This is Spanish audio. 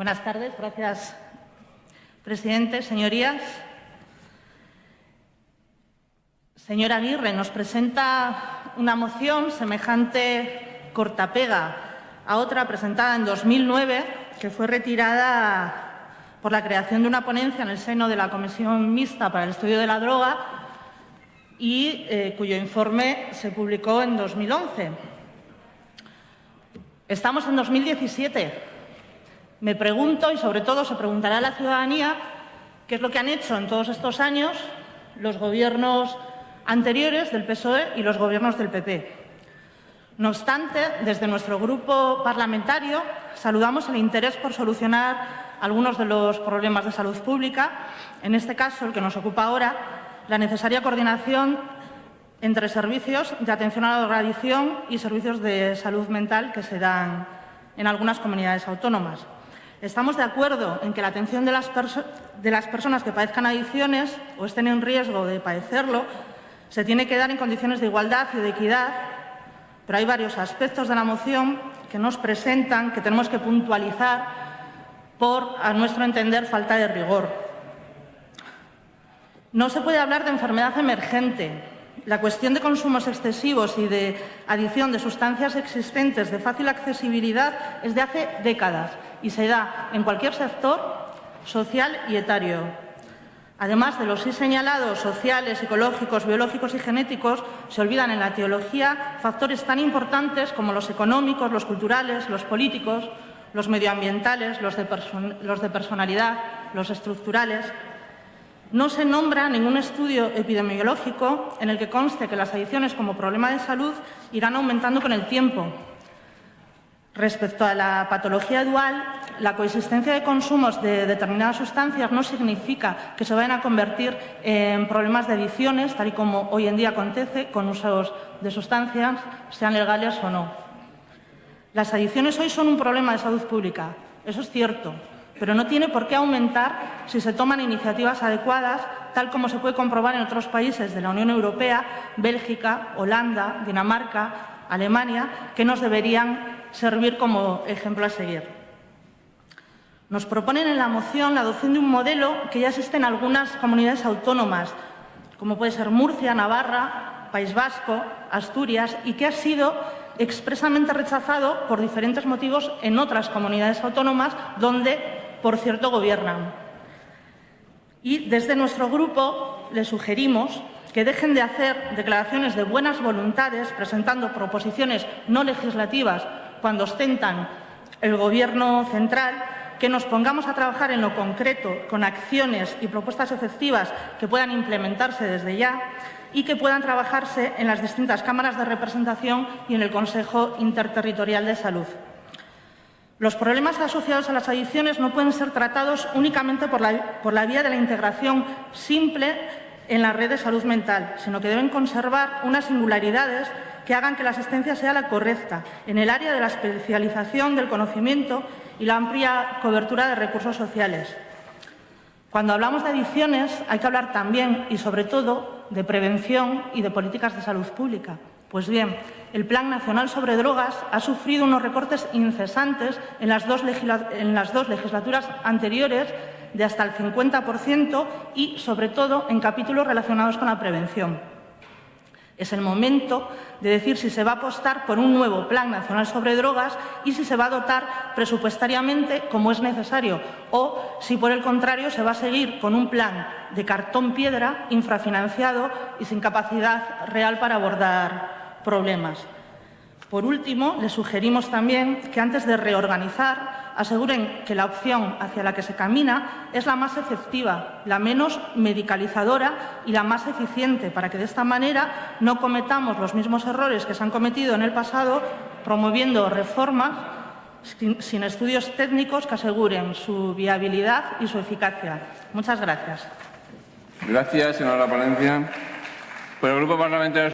Buenas tardes, gracias, presidente. Señorías, señora Aguirre nos presenta una moción semejante cortapega a otra presentada en 2009 que fue retirada por la creación de una ponencia en el seno de la Comisión Mixta para el Estudio de la Droga y eh, cuyo informe se publicó en 2011. Estamos en 2017. Me pregunto, y sobre todo se preguntará la ciudadanía, qué es lo que han hecho en todos estos años los gobiernos anteriores del PSOE y los gobiernos del PP. No obstante, desde nuestro grupo parlamentario saludamos el interés por solucionar algunos de los problemas de salud pública, en este caso, el que nos ocupa ahora, la necesaria coordinación entre servicios de atención a la drogadicción y servicios de salud mental que se dan en algunas comunidades autónomas. Estamos de acuerdo en que la atención de las, personas que padezcan adicciones o estén en riesgo de padecerlo se tiene que dar en condiciones de igualdad y de equidad, pero hay varios aspectos de la moción que nos presentan que tenemos que puntualizar por, a nuestro entender, falta de rigor. No se puede hablar de enfermedad emergente. La cuestión de consumos excesivos y de adición de sustancias existentes de fácil accesibilidad es de hace décadas y se da en cualquier sector social y etario. Además de los sí señalados sociales, psicológicos, biológicos y genéticos, se olvidan en la teología factores tan importantes como los económicos, los culturales, los políticos, los medioambientales, los de, los de personalidad, los estructurales, no se nombra ningún estudio epidemiológico en el que conste que las adicciones como problema de salud irán aumentando con el tiempo. Respecto a la patología dual, la coexistencia de consumos de determinadas sustancias no significa que se vayan a convertir en problemas de adicciones, tal y como hoy en día acontece con usos de sustancias, sean legales o no. Las adicciones hoy son un problema de salud pública, eso es cierto, pero no tiene por qué aumentar si se toman iniciativas adecuadas, tal como se puede comprobar en otros países de la Unión Europea, Bélgica, Holanda, Dinamarca, Alemania, que nos deberían servir como ejemplo a seguir. Nos proponen en la moción la adopción de un modelo que ya existe en algunas comunidades autónomas, como puede ser Murcia, Navarra, País Vasco, Asturias, y que ha sido expresamente rechazado por diferentes motivos en otras comunidades autónomas donde por cierto, gobiernan. Y desde nuestro grupo les sugerimos que dejen de hacer declaraciones de buenas voluntades presentando proposiciones no legislativas cuando ostentan el Gobierno central, que nos pongamos a trabajar en lo concreto con acciones y propuestas efectivas que puedan implementarse desde ya y que puedan trabajarse en las distintas cámaras de representación y en el Consejo Interterritorial de Salud. Los problemas asociados a las adicciones no pueden ser tratados únicamente por la, vía de la integración simple en la red de salud mental, sino que deben conservar unas singularidades que hagan que la asistencia sea la correcta en el área de la especialización del conocimiento y la amplia cobertura de recursos sociales. Cuando hablamos de adicciones hay que hablar también y sobre todo de prevención y de políticas de salud pública. Pues bien, el Plan Nacional sobre Drogas ha sufrido unos recortes incesantes en las dos, legislaturas anteriores de hasta el 50% y, sobre todo, en capítulos relacionados con la prevención. Es el momento de decir si se va a apostar por un nuevo Plan Nacional sobre Drogas y si se va a dotar presupuestariamente como es necesario o si, por el contrario, se va a seguir con un plan de cartón piedra, infrafinanciado y sin capacidad real para abordar problemas. Por último, les sugerimos también que antes de reorganizar aseguren que la opción hacia la que se camina es la más efectiva, la menos medicalizadora y la más eficiente, para que de esta manera no cometamos los mismos errores que se han cometido en el pasado promoviendo reformas sin estudios técnicos que aseguren su viabilidad y su eficacia. Muchas gracias. Gracias, señora Palencia. Por el Grupo Parlamentario